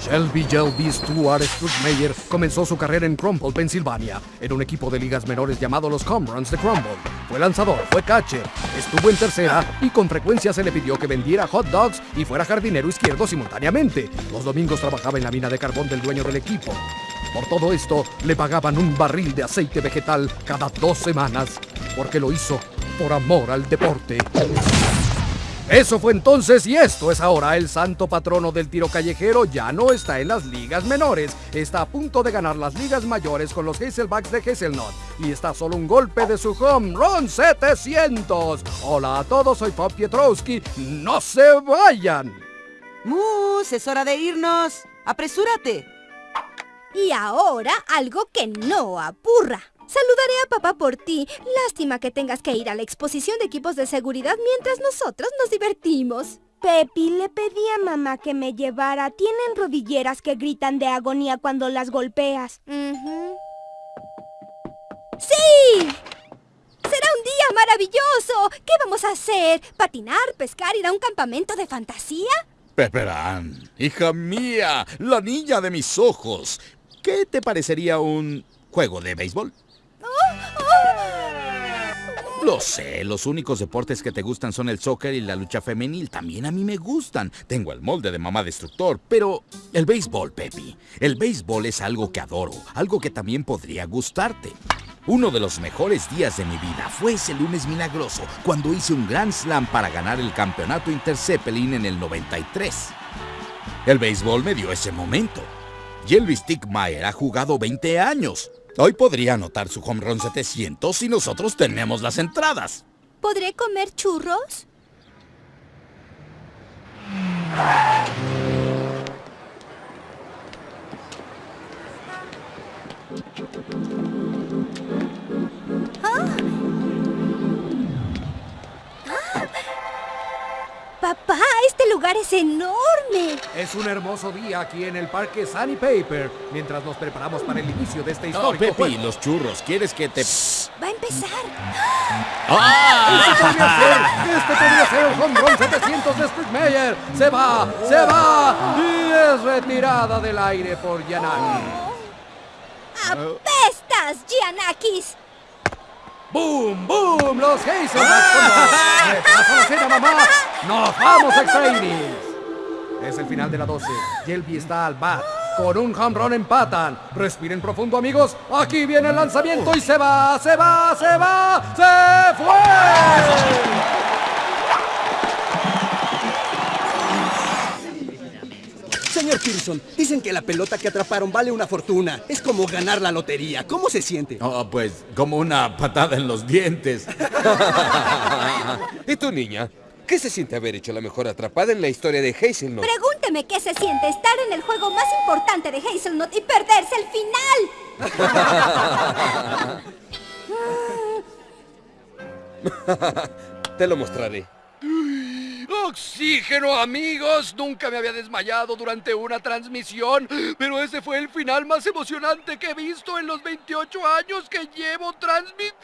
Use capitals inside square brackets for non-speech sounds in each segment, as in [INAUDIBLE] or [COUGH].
Shelby Shelby Stuart Strutmeyer comenzó su carrera en Crumble, Pensilvania, en un equipo de ligas menores llamado los Comruns de Crumble. Fue lanzador, fue catcher, estuvo en tercera y con frecuencia se le pidió que vendiera hot dogs y fuera jardinero izquierdo simultáneamente. Los domingos trabajaba en la mina de carbón del dueño del equipo. Por todo esto, le pagaban un barril de aceite vegetal cada dos semanas, porque lo hizo por amor al deporte. Eso fue entonces y esto es ahora. El santo patrono del tiro callejero ya no está en las ligas menores. Está a punto de ganar las ligas mayores con los Hazelbacks de Hazelnut. Y está solo un golpe de su home run 700. Hola a todos, soy Pop Pietrowski. ¡No se vayan! Mus, es hora de irnos. ¡Apresúrate! Y ahora algo que no apurra. Saludaré a papá por ti. Lástima que tengas que ir a la exposición de equipos de seguridad mientras nosotros nos divertimos. Pepi, le pedí a mamá que me llevara. Tienen rodilleras que gritan de agonía cuando las golpeas. ¡Sí! ¡Será un día maravilloso! ¿Qué vamos a hacer? ¿Patinar, pescar, ir a un campamento de fantasía? Pepperan, hija mía, la niña de mis ojos. ¿Qué te parecería un juego de béisbol? Lo sé, los únicos deportes que te gustan son el soccer y la lucha femenil. También a mí me gustan. Tengo el molde de mamá destructor, pero el béisbol, Pepi. El béisbol es algo que adoro, algo que también podría gustarte. Uno de los mejores días de mi vida fue ese lunes milagroso, cuando hice un Grand Slam para ganar el campeonato Interzeppelin en el 93. El béisbol me dio ese momento. Jelby Stickmeyer ha jugado 20 años. Hoy podría anotar su home run 700 y nosotros tenemos las entradas. ¿Podré comer churros? Es un hermoso día aquí en el parque Sunny Paper, mientras nos preparamos para el inicio de este Oh, histórico Pepi, juego. los churros, ¿quieres que te...? Va a empezar. ¡Ah! Este podría ser, este podría ser el home run 700 de Strickmeyer. Se va, se va y es retirada del aire por Yanagi. ¡Apestas, Gianakis! ¡Boom, boom! Los dos. Repaso la cena, mamá. ¡Nos vamos a extra! Es el final de la 12. Yelby está al bat. Con un home run empatan. Respiren profundo, amigos. Aquí viene el lanzamiento y se va, se va, se va, se fue. Señor Pearson, dicen que la pelota que atraparon vale una fortuna. Es como ganar la lotería. ¿Cómo se siente? Oh, pues como una patada en los dientes. [LAUGHS] ¿Y tu niña? ¿Qué se siente haber hecho la mejor atrapada en la historia de Hazelnut? Pregúnteme qué se siente estar en el juego más importante de Hazelnut y perderse el final. [LAUGHS] Te lo mostraré. Oxígeno, amigos. Nunca me había desmayado durante una transmisión, pero ese fue el final más emocionante que he visto en los 28 años que llevo transmitiendo.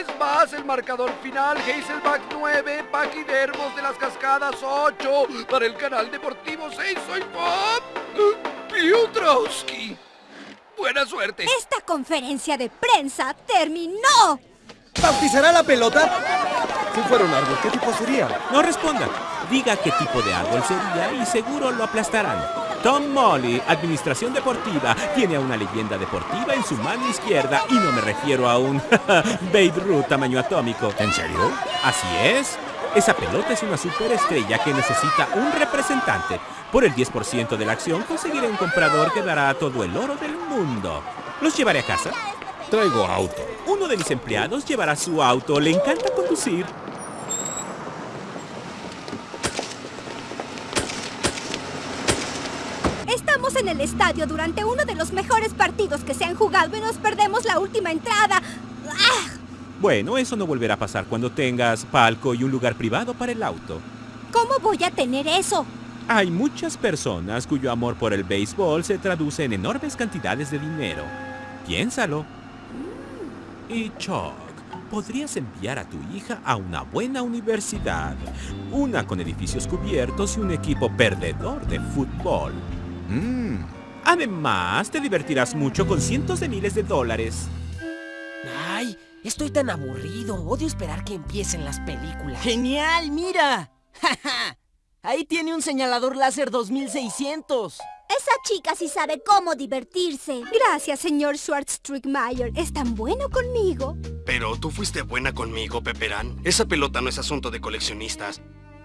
Vez más, el marcador final, Hazelback 9, Paquidermos de las Cascadas 8, para el canal deportivo 6, soy Bob Piotrowski. Buena suerte. Esta conferencia de prensa terminó. ¿Bautizará la pelota? Si fuera un árbol, ¿qué tipo sería? No responda. Diga qué tipo de árbol sería y seguro lo aplastarán. Tom Molly, Administración Deportiva, tiene a una leyenda deportiva en su mano izquierda y no me refiero a un [LAUGHS] Babe Ruth tamaño atómico. ¿En serio? Así es. Esa pelota es una superestrella que necesita un representante. Por el 10% de la acción conseguiré un comprador que dará todo el oro del mundo. ¿Los llevaré a casa? Traigo auto. Uno de mis empleados llevará su auto. Le encanta conducir. En el estadio durante uno de los mejores partidos que se han jugado y nos perdemos la última entrada. ¡Ah! Bueno, eso no volverá a pasar cuando tengas palco y un lugar privado para el auto. ¿Cómo voy a tener eso? Hay muchas personas cuyo amor por el béisbol se traduce en enormes cantidades de dinero. Piénsalo. Y Chuck, podrías enviar a tu hija a una buena universidad. Una con edificios cubiertos y un equipo perdedor de fútbol. Mm, Además, te divertirás mucho con cientos de miles de dólares. Ay, estoy tan aburrido. Odio esperar que empiecen las películas. ¡Genial! ¡Mira! [LAUGHS] ¡Ja, ja! Ahí tiene un señalador láser 2600. Esa chica sí sabe cómo divertirse. Gracias, señor Schwartz-Strickmeyer. Es tan bueno conmigo. Pero tú fuiste buena conmigo, Pepperán. Esa pelota no es asunto de coleccionistas.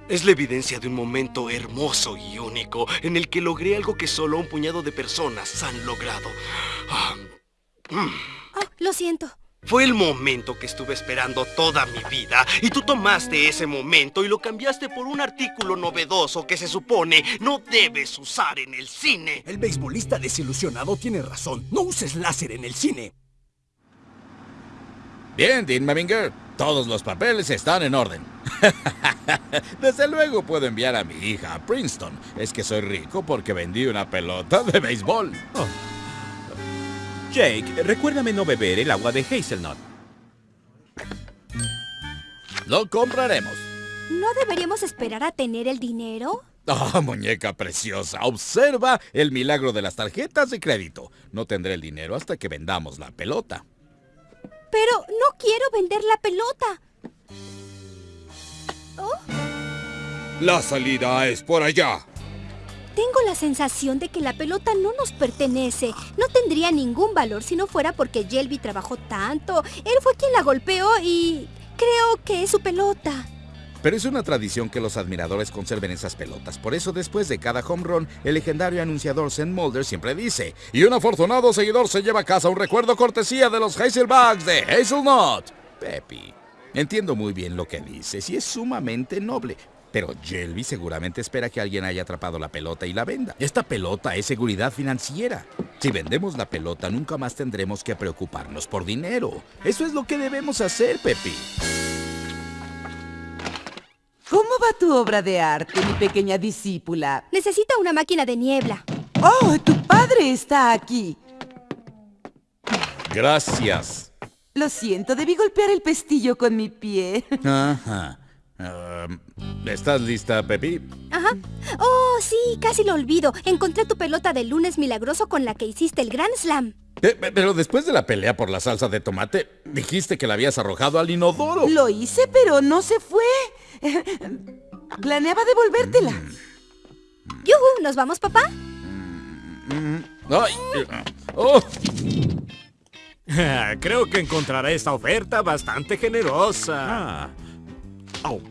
Es la evidencia de un momento hermoso y único en el que logré algo que solo un puñado de personas han logrado. Ah, mm. Oh, lo siento. Fue el momento que estuve esperando toda mi vida y tú tomaste ese momento y lo cambiaste por un artículo novedoso que se supone no debes usar en el cine. El beisbolista desilusionado tiene razón. No uses láser en el cine. Bien, Dean Meminger. Todos los papeles están en orden. [LAUGHS] Desde luego puedo enviar a mi hija a Princeton. Es que soy rico porque vendí una pelota de béisbol. Jake, recuérdame no beber el agua de Hazelnut. Lo compraremos. ¿No deberíamos esperar a tener el dinero? Ah, muñeca preciosa. Observa el milagro de las tarjetas de crédito. No tendré el dinero hasta que vendamos la pelota. Pero no quiero vender la pelota. La salida es por allá. Tengo la sensación de que la pelota no nos pertenece. No tendría ningún valor si no fuera porque Shelby trabajó tanto. Él fue quien la golpeó y creo que es su pelota. Pero es una tradición que los admiradores conserven esas pelotas. Por eso, después de cada home run, el legendario anunciador Zen Mulder siempre dice: Y un afortunado seguidor se lleva a casa un recuerdo cortesía de los Hazelbugs de Hazelnut. Peppy, entiendo muy bien lo que dices y es sumamente noble. Pero Shelby seguramente espera que alguien haya atrapado la pelota y la venda. Esta pelota es seguridad financiera. Si vendemos la pelota, nunca más tendremos que preocuparnos por dinero. Eso es lo que debemos hacer, Pepi. ¿Cómo va tu obra de arte, mi pequeña discípula? Necesita una máquina de niebla. ¡Oh, tu padre está aquí! Gracias. Lo siento, debí golpear el pestillo con mi pie. [LAUGHS] Ajá. ¿Estás lista, Pepi? Ajá. Oh, sí, casi lo olvido. Encontré tu pelota de lunes milagroso con la que hiciste el Grand Slam. Pe- Pero después de la pelea por la salsa de tomate, dijiste que la habías arrojado al inodoro. Lo hice, pero no se fue. [LAUGHS] Planeaba devolvértela. ¡Yuhu! ¿Nos vamos, papá? Ay, eh, oh, [LAUGHS] Creo que encontrará esta oferta bastante generosa. Ah. Au.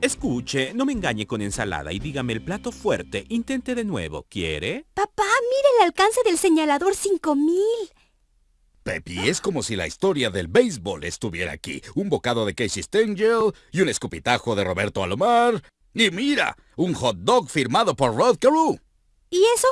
Escuche, no me engañe con ensalada y dígame el plato fuerte. Intente de nuevo. ¿Quiere? Papá, mira el alcance del señalador 5000. Pepi, es como si la historia del béisbol estuviera aquí. Un bocado de Casey Stengel y un escupitajo de Roberto Alomar. Y mira, un hot dog firmado por Rod Carew. ¿Y eso?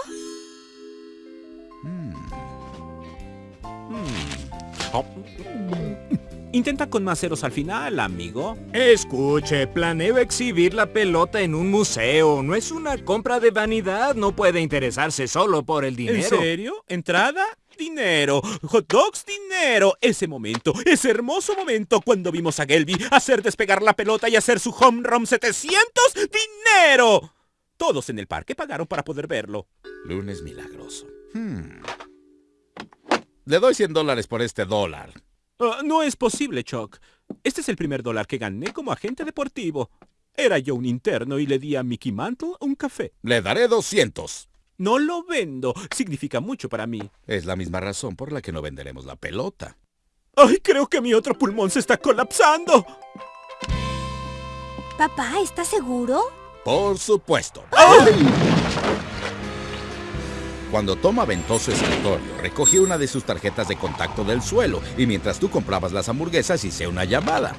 Intenta con más ceros al final, amigo. Escuche, planeo exhibir la pelota en un museo. No es una compra de vanidad. No puede interesarse solo por el dinero. ¿En serio? ¿Entrada? Dinero. Hot dogs, dinero. Ese momento, ese hermoso momento cuando vimos a Gelby hacer despegar la pelota y hacer su home run 700. ¡Dinero! Todos en el parque pagaron para poder verlo. Lunes milagroso. Hmm. Le doy 100 dólares por este dólar. Ah, no es posible, Chuck. Este es el primer dólar que gané como agente deportivo. Era yo un interno y le di a Mickey Mantle un café. Le daré 200. No lo vendo. Significa mucho para mí. Es la misma razón por la que no venderemos la pelota. ¡Ay, creo que mi otro pulmón se está colapsando! Papá, ¿estás seguro? Por supuesto. Cuando Tom aventó su escritorio, recogí una de sus tarjetas de contacto del suelo y mientras tú comprabas las hamburguesas hice una llamada.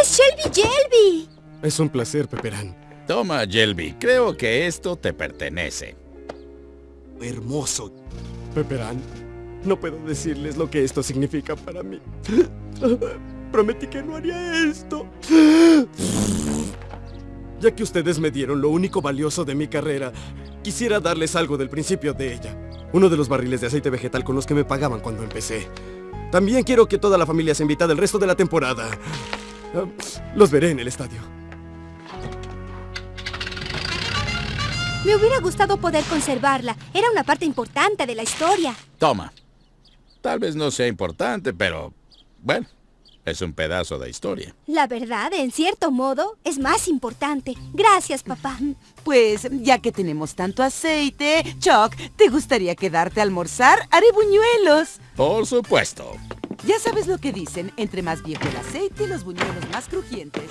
¡Es Shelby Shelby! Es un placer, Pepperán. Toma, Shelby, creo que esto te pertenece. Hermoso. Pepperán, no puedo decirles lo que esto significa para mí. [LAUGHS] Prometí que no haría esto. Ya que ustedes me dieron lo único valioso de mi carrera, quisiera darles algo del principio de ella. Uno de los barriles de aceite vegetal con los que me pagaban cuando empecé. También quiero que toda la familia se invita el resto de la temporada. Ah, Los veré en el estadio. Me hubiera gustado poder conservarla. Era una parte importante de la historia. Toma. Tal vez no sea importante, pero bueno, es un pedazo de historia. La verdad, en cierto modo, es más importante. Gracias, papá. Pues, ya que tenemos tanto aceite, Chuck, ¿te gustaría quedarte a almorzar? Haré buñuelos. Por supuesto. Ya sabes lo que dicen, entre más viejo el aceite, los buñuelos más crujientes.